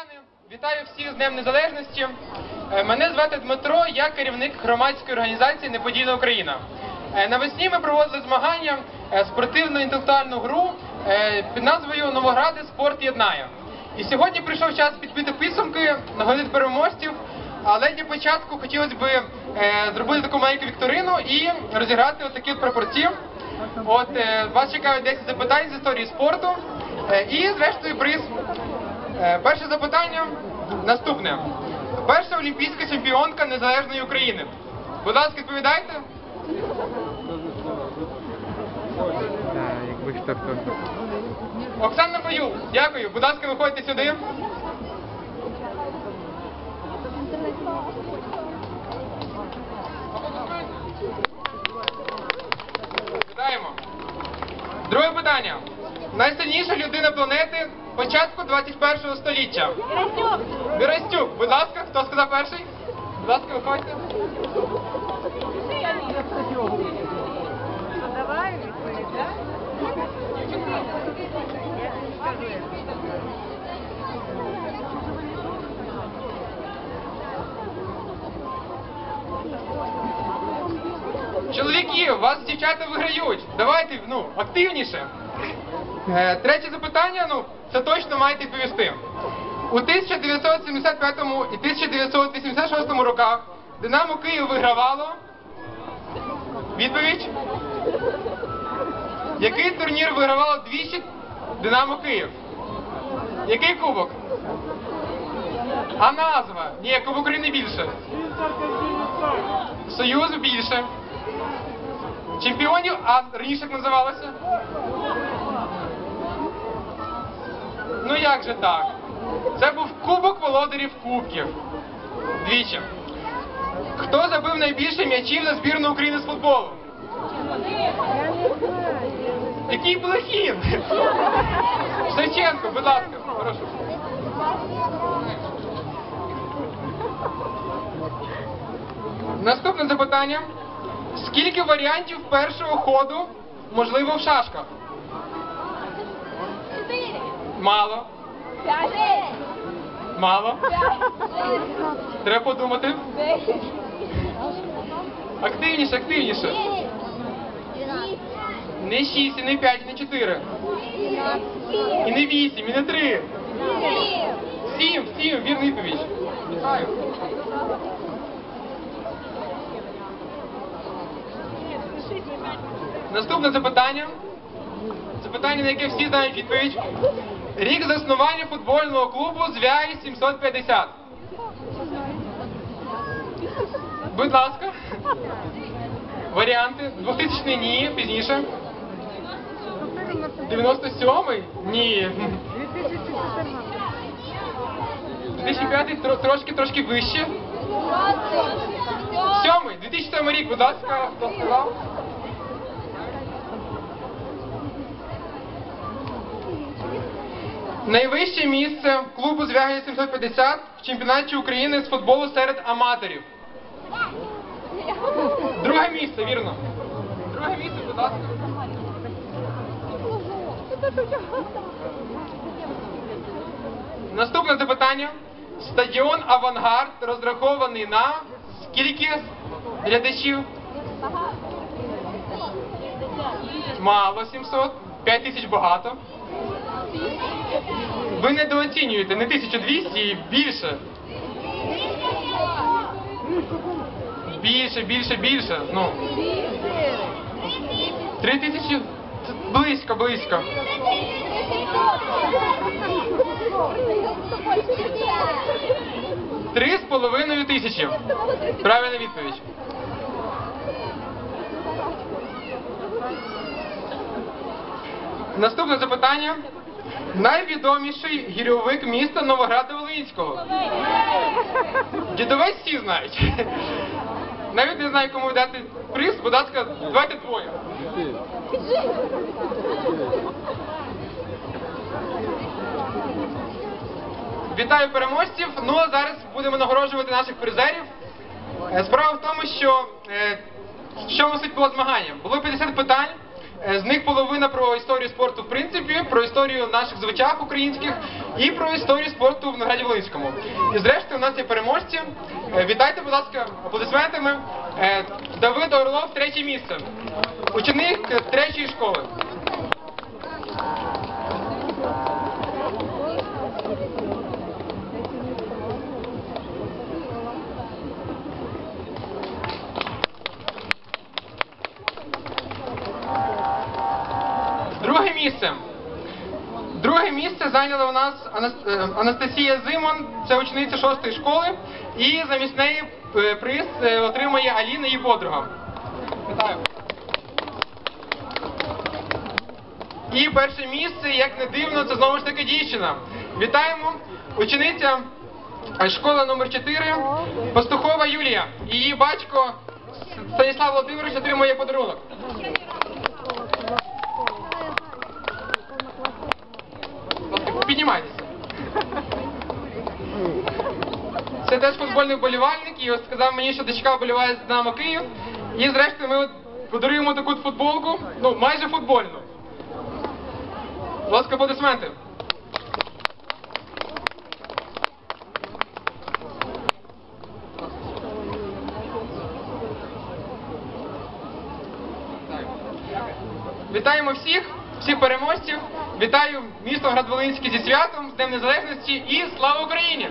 Львів'яни, вітаю всіх з Днем Незалежності. Е, Мене звати Дмитро, я керівник громадської організації Неподільна Україна. Е, Навесні ми проводили змагання е, спортивно-інтелектуальну гру е, під назвою Новогради Спорт єднає. І сьогодні прийшов час підбити підсумки, нагодити переможців. Але для початку хотілося б зробити таку маленьку вікторину і розіграти отакі от прапорці. От вас чекають 10 запитань з історії спорту. І зрештою приз. Е, Перше запитання наступне. Перша олімпійська чемпіонка незалежної України. Будь ласка, відповідайте. Оксана Баюк, дякую. Будь ласка, виходьте сюди. Вітаємо. Друге питання. Найсильніша людина планети початку 21 століття. Вірастюк, будь ласка, хто сказав перший? Будь ласка, виходьте. Давай? Чоловіки, вас дівчата виграють. Давайте, ну, активніше. Е, третє запитання, ну, це точно маєте відповісти. У 1975 і 1986 роках Динамо Київ вигравало. Відповідь. Який турнір вигравало двічі Динамо Київ? Який кубок? А назва? Ні, Кубок України більше. Союз більше. Чемпіонів, а раніше як називалося? Ну як же так? Це був Кубок володарів Кубків. Двічі. Хто забив найбільше м'ячів за збірну України з футболу? Який Блохін? Шевченко, будь ласка, прошу. Наступне запитання. Скільки варіантів першого ходу можливо в шашках? Чотири. Мало. Мало. Треба подумати. Активніше, активніше. Не 6, і не 5, і не 4. І не 8, і не 3. 7, 7, вірна відповідь. Вітаю. Наступне запитання. Запитання, на яке всі знають відповідь. Рік заснування футбольного клубу Звяї 750. Будь ласка. Варіанти. 2000 ні, пізніше. 97-й? Ні. 2005 тро- трошки трошки вище. Сьомий, 2007 рік, будь ласка, хто сказав? Найвище місце клубу Звягель 750 в чемпіонаті України з футболу серед аматорів. Друге місце, вірно. Друге місце, будь ласка. Наступне запитання. Стадіон Авангард розрахований на скільки глядачів? Мало 700. 5 тисяч багато. Ви недооцінюєте не 1200 і більше. Більше, більше, більше. Ну. Три тисячі це близько, близько. Три з половиною тисячі. Правильна відповідь. Наступне запитання. Найвідоміший гірьовик міста Новограда Волинського. Дідовець всі знають. Навіть не знаю, кому дати приз, будь ласка, давайте двоє. Вітаю переможців. Ну а зараз будемо нагороджувати наших призерів. Е, Справа в тому, що е, в чому суть було змагання? Було 50 питань. Е, З них половина про історію спорту, в принципі, про історію наших звичах українських і про історію спорту в награді Волинському. І зрештою у нас є переможці. Е, Вітайте, будь ласка, аплодисментами. Е, Давид Орлов, третє місце. Ученик третьої школи. Друге місце. Друге місце зайняла у нас е, Анастасія Зимон, це учениця шостої школи, і замість неї е, приз е, отримає Аліна її подруга. Вітаю. І перше місце, як не дивно, це знову ж таки дівчина. Вітаємо! Учениця школи номер 4 Пастухова Юлія. Її батько Станіслав Володимирович отримує подарунок. Будь ласка, Піднімайтеся. Це теж футбольний вболівальник, і ось сказав мені, що дочка вболіває з Динамо Київ. І зрештою ми подаруємо таку футболку, ну майже футбольну. Будь ласка, аплодисменти. Вітаємо всіх, всіх переможців. Вітаю місто Градволинське зі святом, з Днем Незалежності і слава Україні!